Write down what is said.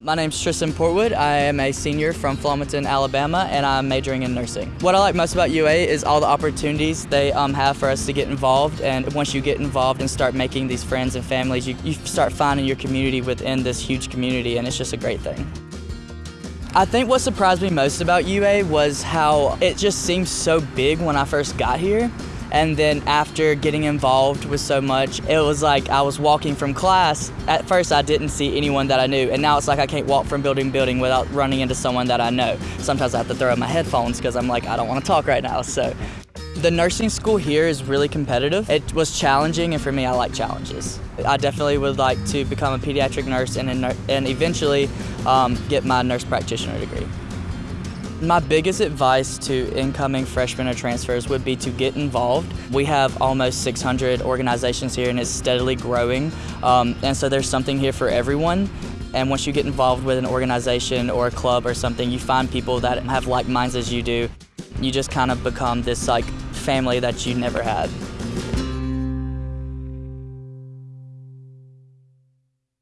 My name's Tristan Portwood. I am a senior from Flomaton, Alabama, and I'm majoring in nursing. What I like most about UA is all the opportunities they um, have for us to get involved. And once you get involved and start making these friends and families, you, you start finding your community within this huge community, and it's just a great thing. I think what surprised me most about UA was how it just seemed so big when I first got here. And then after getting involved with so much, it was like I was walking from class. At first, I didn't see anyone that I knew, and now it's like I can't walk from building to building without running into someone that I know. Sometimes I have to throw out my headphones because I'm like, I don't want to talk right now. So the nursing school here is really competitive. It was challenging, and for me, I like challenges. I definitely would like to become a pediatric nurse and, and eventually um, get my nurse practitioner degree. My biggest advice to incoming freshmen or transfers would be to get involved. We have almost 600 organizations here and it's steadily growing. Um, and so there's something here for everyone. And once you get involved with an organization or a club or something, you find people that have like minds as you do. You just kind of become this like family that you never had.